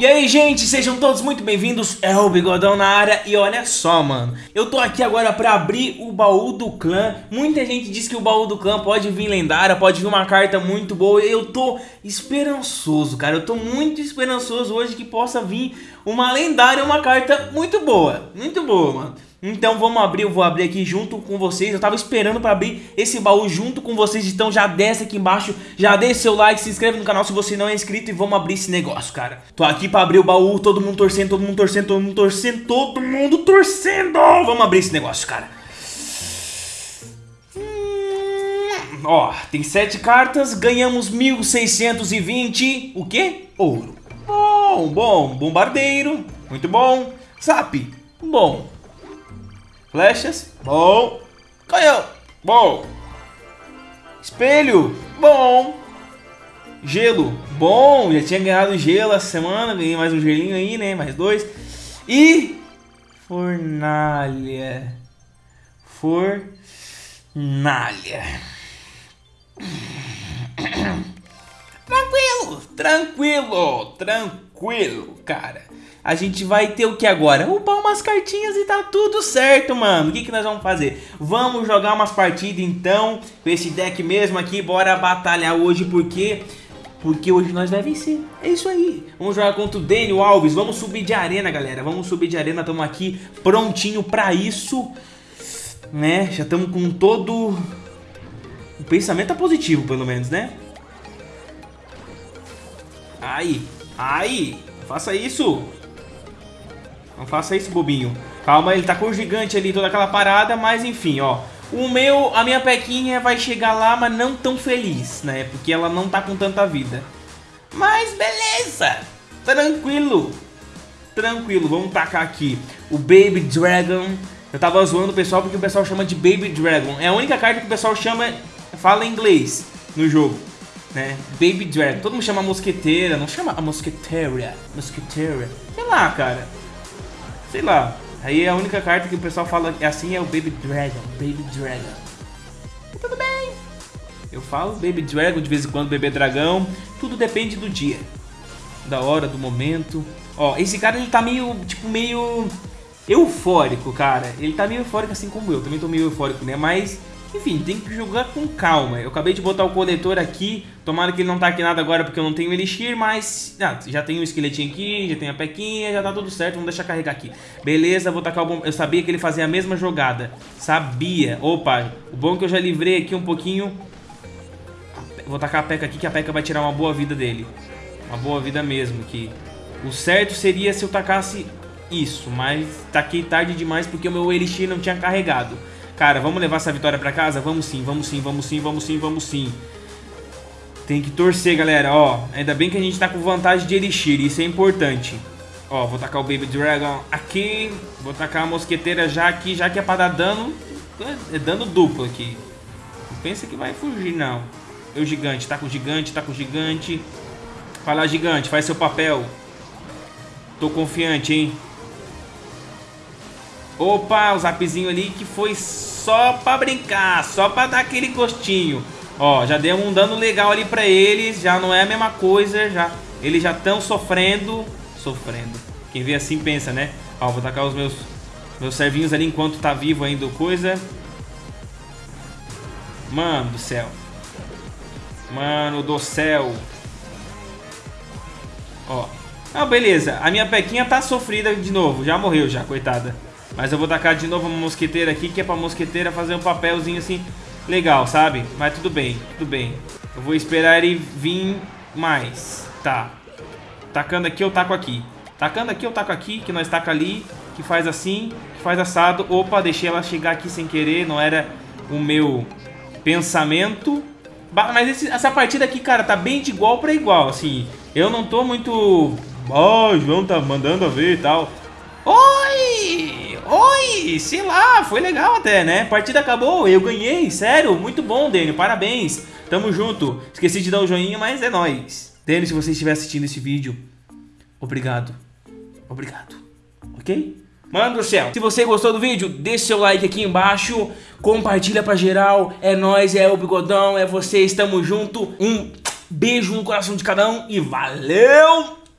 E aí, gente, sejam todos muito bem-vindos, é o Bigodão na área e olha só, mano, eu tô aqui agora pra abrir o baú do clã, muita gente diz que o baú do clã pode vir lendária, pode vir uma carta muito boa, eu tô esperançoso, cara, eu tô muito esperançoso hoje que possa vir uma lendária, uma carta muito boa, muito boa, mano. Então vamos abrir, eu vou abrir aqui junto com vocês. Eu tava esperando pra abrir esse baú junto com vocês Então já desce aqui embaixo, já deixa seu like, se inscreve no canal se você não é inscrito E vamos abrir esse negócio, cara. Tô aqui pra abrir o baú, todo mundo torcendo, todo mundo torcendo, todo mundo torcendo Todo mundo torcendo! Vamos abrir esse negócio, cara. Ó, tem sete cartas, ganhamos 1620 O quê? Ouro. Bom, bom, bombardeiro Muito bom. Zap, bom Flechas, bom. Canhão, bom. Espelho, bom. Gelo, bom. Já tinha ganhado gelo essa semana. Ganhei mais um gelinho aí, né? Mais dois. E fornalha. Fornalha. Tranquilo, tranquilo, tranquilo, cara a gente vai ter o que agora? Upar umas cartinhas e tá tudo certo, mano. O que, que nós vamos fazer? Vamos jogar umas partidas então, com esse deck mesmo aqui. Bora batalhar hoje, porque... Porque hoje nós vai vencer. É isso aí. Vamos jogar contra o Daniel Alves. Vamos subir de arena, galera. Vamos subir de arena. Estamos aqui prontinho pra isso. Né? Já estamos com todo... O pensamento é positivo, pelo menos, né? Aí. Aí. Faça isso. Não faça isso, bobinho. Calma, ele tá com o gigante ali, toda aquela parada, mas enfim, ó. O meu, a minha pequinha vai chegar lá, mas não tão feliz, né? Porque ela não tá com tanta vida. Mas beleza! Tranquilo! Tranquilo, vamos tacar aqui o Baby Dragon. Eu tava zoando o pessoal porque o pessoal chama de Baby Dragon. É a única carta que o pessoal chama, fala inglês no jogo. Né? Baby Dragon. Todo mundo chama mosqueteira, não chama a mosqueteira. Mosqueteira. Sei lá, cara. Sei lá. Aí a única carta que o pessoal fala assim é o Baby Dragon. Baby Dragon. E tudo bem. Eu falo Baby Dragon de vez em quando, Bebê Dragão. Tudo depende do dia. Da hora, do momento. Ó, esse cara ele tá meio, tipo, meio eufórico, cara. Ele tá meio eufórico assim como eu. Também tô meio eufórico, né? Mas enfim, tem que jogar com calma. Eu acabei de botar o coletor aqui. Tomara que ele não taque nada agora porque eu não tenho elixir, mas... Ah, já tem o esqueletinho aqui, já tem a pequinha, já tá tudo certo. Vamos deixar carregar aqui. Beleza, vou tacar o bom... Eu sabia que ele fazia a mesma jogada. Sabia. Opa, o bom é que eu já livrei aqui um pouquinho. Vou tacar a peca aqui que a peca vai tirar uma boa vida dele. Uma boa vida mesmo, que... O certo seria se eu tacasse isso, mas taquei tarde demais porque o meu elixir não tinha carregado. Cara, vamos levar essa vitória pra casa? Vamos sim, vamos sim, vamos sim, vamos sim, vamos sim. Tem que torcer, galera, ó. Ainda bem que a gente tá com vantagem de Elixir, isso é importante. Ó, vou tacar o Baby Dragon aqui. Vou tacar a mosqueteira já aqui, já que é pra dar dano. É dano duplo aqui. Não pensa que vai fugir, não. Eu gigante, tá com o gigante, tá com o gigante. Lá, gigante, faz seu papel. Tô confiante, hein. Opa, o zapzinho ali que foi só pra brincar, só pra dar aquele gostinho. Ó, já deu um dano legal ali pra eles, já não é a mesma coisa, já eles já estão sofrendo, sofrendo. Quem vê assim pensa, né? Ó, vou tacar os meus meus servinhos ali enquanto tá vivo ainda coisa. Mano do céu. Mano do céu. Ó. Ah, beleza. A minha pequinha tá sofrida de novo. Já morreu já, coitada. Mas eu vou tacar de novo uma mosqueteira aqui, que é pra mosqueteira fazer um papelzinho assim legal, sabe? Mas tudo bem, tudo bem. Eu vou esperar ele vir mais. Tá. Tacando aqui, eu taco aqui. Tacando aqui, eu taco aqui, que nós taca ali, que faz assim, que faz assado. Opa, deixei ela chegar aqui sem querer, não era o meu pensamento. Mas esse, essa partida aqui, cara, tá bem de igual pra igual, assim. Eu não tô muito... Ó, oh, João tá mandando a ver e tal. Oi! Sei lá, foi legal até, né? Partida acabou, eu ganhei, sério, muito bom, Daniel, parabéns. Tamo junto. Esqueci de dar o um joinha, mas é nóis. Daniel, se você estiver assistindo esse vídeo, obrigado. Obrigado, ok? Mano do céu, se você gostou do vídeo, deixa seu like aqui embaixo, compartilha pra geral, é nóis, é o Bigodão, é você, estamos junto. Um beijo no coração de cada um e valeu!